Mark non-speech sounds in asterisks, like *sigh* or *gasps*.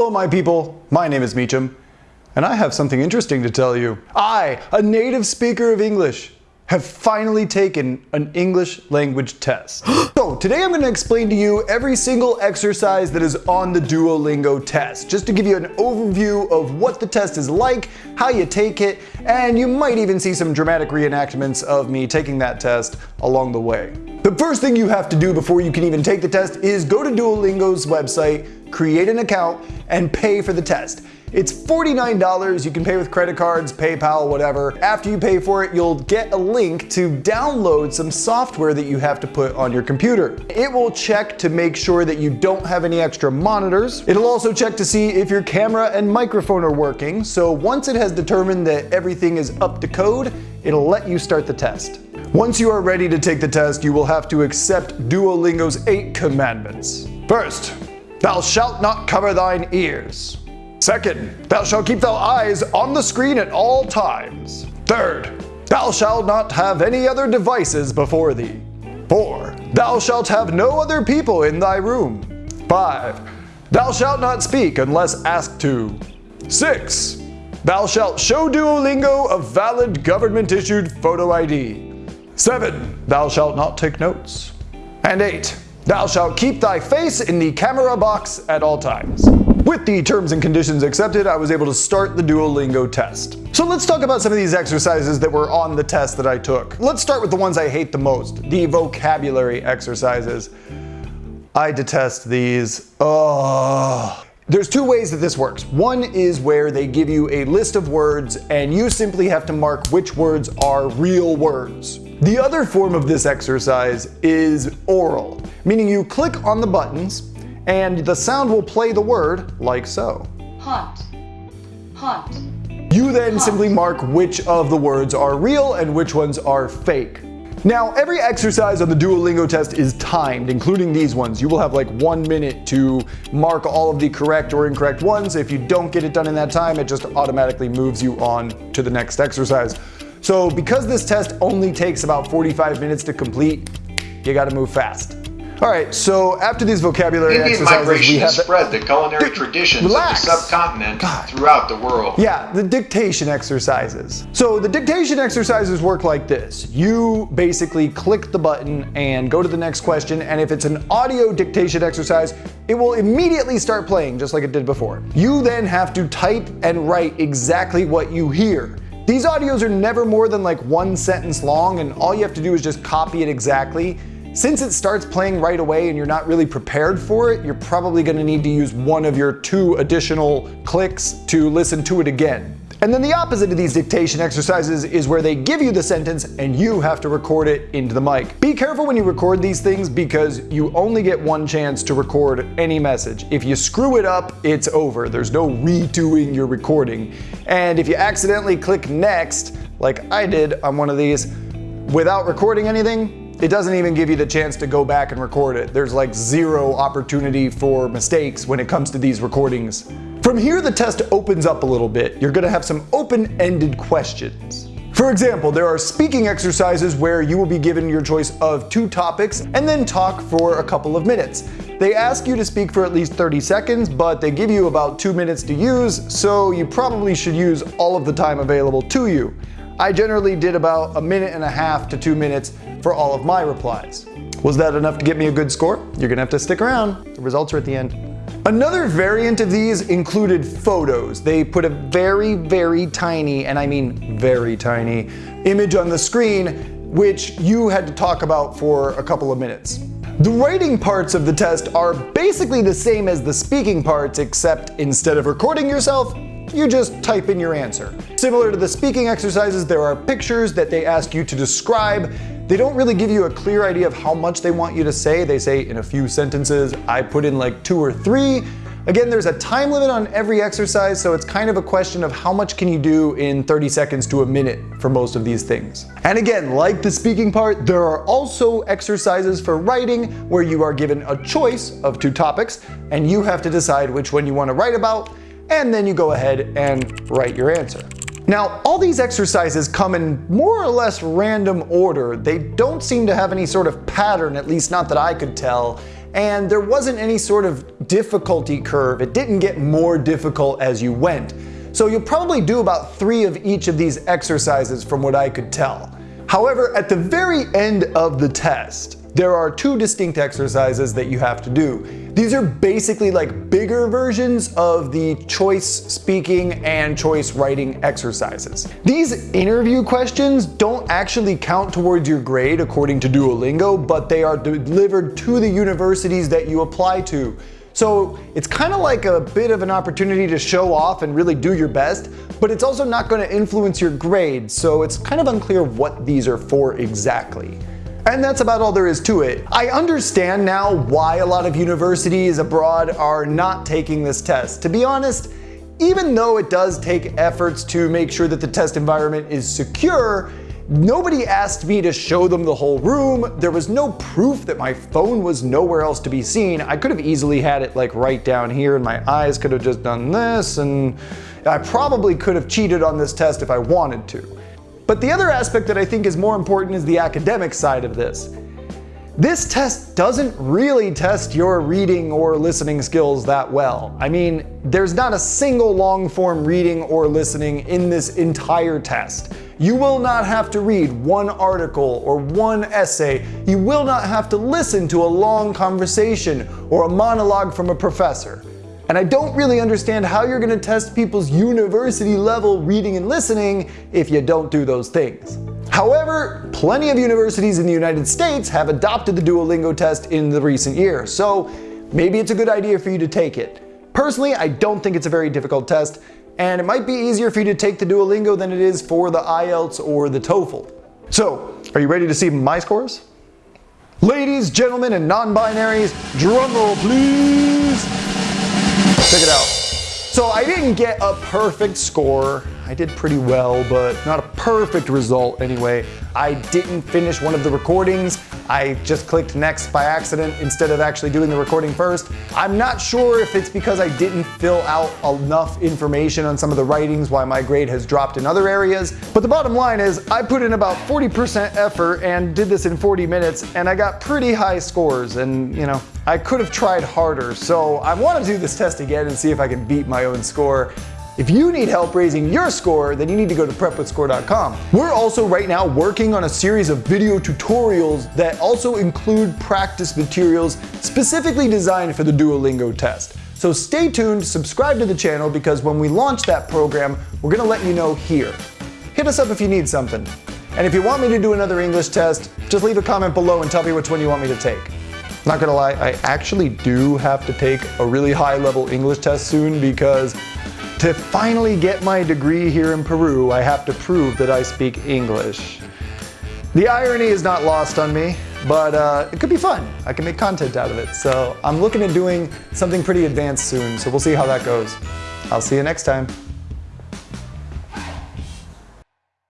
Hello my people, my name is Meacham, and I have something interesting to tell you. I, a native speaker of English, have finally taken an English language test. *gasps* so today I'm going to explain to you every single exercise that is on the Duolingo test, just to give you an overview of what the test is like, how you take it, and you might even see some dramatic reenactments of me taking that test along the way. The first thing you have to do before you can even take the test is go to Duolingo's website, create an account, and pay for the test. It's $49. You can pay with credit cards, PayPal, whatever. After you pay for it, you'll get a link to download some software that you have to put on your computer. It will check to make sure that you don't have any extra monitors. It'll also check to see if your camera and microphone are working. So once it has determined that everything is up to code, it'll let you start the test. Once you are ready to take the test, you will have to accept Duolingo's eight commandments. First, thou shalt not cover thine ears. Second, thou shalt keep thy eyes on the screen at all times. Third, thou shalt not have any other devices before thee. Four, thou shalt have no other people in thy room. Five, thou shalt not speak unless asked to. Six, thou shalt show Duolingo a valid government issued photo ID. Seven, thou shalt not take notes. And eight, thou shalt keep thy face in the camera box at all times. With the terms and conditions accepted, I was able to start the Duolingo test. So let's talk about some of these exercises that were on the test that I took. Let's start with the ones I hate the most, the vocabulary exercises. I detest these. Oh. There's two ways that this works. One is where they give you a list of words and you simply have to mark which words are real words. The other form of this exercise is oral, meaning you click on the buttons and the sound will play the word like so. Hot. Hot. You then Hot. simply mark which of the words are real and which ones are fake. Now, every exercise on the Duolingo test is timed, including these ones. You will have like one minute to mark all of the correct or incorrect ones. If you don't get it done in that time, it just automatically moves you on to the next exercise. So because this test only takes about 45 minutes to complete, you gotta move fast. All right, so after these vocabulary Indian exercises, migration we have has spread the culinary traditions relax. of the subcontinent God. throughout the world. Yeah, the dictation exercises. So the dictation exercises work like this. You basically click the button and go to the next question, and if it's an audio dictation exercise, it will immediately start playing just like it did before. You then have to type and write exactly what you hear. These audios are never more than like one sentence long, and all you have to do is just copy it exactly. Since it starts playing right away and you're not really prepared for it, you're probably gonna need to use one of your two additional clicks to listen to it again. And then the opposite of these dictation exercises is where they give you the sentence and you have to record it into the mic. Be careful when you record these things because you only get one chance to record any message. If you screw it up, it's over. There's no redoing your recording. And if you accidentally click next, like I did on one of these, without recording anything, it doesn't even give you the chance to go back and record it. There's like zero opportunity for mistakes when it comes to these recordings. From here, the test opens up a little bit. You're gonna have some open-ended questions. For example, there are speaking exercises where you will be given your choice of two topics and then talk for a couple of minutes. They ask you to speak for at least 30 seconds, but they give you about two minutes to use, so you probably should use all of the time available to you. I generally did about a minute and a half to two minutes for all of my replies. Was that enough to get me a good score? You're gonna have to stick around. The results are at the end. Another variant of these included photos. They put a very, very tiny, and I mean very tiny, image on the screen, which you had to talk about for a couple of minutes. The writing parts of the test are basically the same as the speaking parts, except instead of recording yourself, you just type in your answer. Similar to the speaking exercises, there are pictures that they ask you to describe. They don't really give you a clear idea of how much they want you to say. They say in a few sentences, I put in like two or three. Again, there's a time limit on every exercise, so it's kind of a question of how much can you do in 30 seconds to a minute for most of these things. And again, like the speaking part, there are also exercises for writing where you are given a choice of two topics, and you have to decide which one you want to write about and then you go ahead and write your answer. Now, all these exercises come in more or less random order. They don't seem to have any sort of pattern, at least not that I could tell. and there wasn't any sort of difficulty curve. It didn't get more difficult as you went. So you'll probably do about three of each of these exercises from what I could tell. However, at the very end of the test, there are two distinct exercises that you have to do. These are basically like bigger versions of the choice speaking and choice writing exercises. These interview questions don't actually count towards your grade according to Duolingo, but they are delivered to the universities that you apply to. So it's kind of like a bit of an opportunity to show off and really do your best, but it's also not going to influence your grade, so it's kind of unclear what these are for exactly. And that's about all there is to it. I understand now why a lot of universities abroad are not taking this test. To be honest, even though it does take efforts to make sure that the test environment is secure, Nobody asked me to show them the whole room. There was no proof that my phone was nowhere else to be seen. I could have easily had it like right down here and my eyes could have just done this and I probably could have cheated on this test if I wanted to. But the other aspect that I think is more important is the academic side of this. This test doesn't really test your reading or listening skills that well. I mean, there's not a single long form reading or listening in this entire test. You will not have to read one article or one essay. You will not have to listen to a long conversation or a monologue from a professor. And I don't really understand how you're gonna test people's university level reading and listening if you don't do those things. However, plenty of universities in the United States have adopted the Duolingo test in the recent years, so maybe it's a good idea for you to take it. Personally, I don't think it's a very difficult test, and it might be easier for you to take the Duolingo than it is for the IELTS or the TOEFL. So, are you ready to see my scores? Ladies, gentlemen, and non-binaries, drumroll please! Check it out. So I didn't get a perfect score. I did pretty well, but not a perfect result anyway. I didn't finish one of the recordings. I just clicked next by accident instead of actually doing the recording first. I'm not sure if it's because I didn't fill out enough information on some of the writings why my grade has dropped in other areas. But the bottom line is I put in about 40% effort and did this in 40 minutes and I got pretty high scores and you know, I could have tried harder. So I want to do this test again and see if I can beat my own score. If you need help raising your score, then you need to go to prepwithscore.com. We're also right now working on a series of video tutorials that also include practice materials specifically designed for the Duolingo test. So stay tuned, subscribe to the channel because when we launch that program, we're gonna let you know here. Hit us up if you need something. And if you want me to do another English test, just leave a comment below and tell me which one you want me to take. Not gonna lie, I actually do have to take a really high level English test soon because to finally get my degree here in Peru, I have to prove that I speak English. The irony is not lost on me, but uh, it could be fun. I can make content out of it. So I'm looking at doing something pretty advanced soon, so we'll see how that goes. I'll see you next time.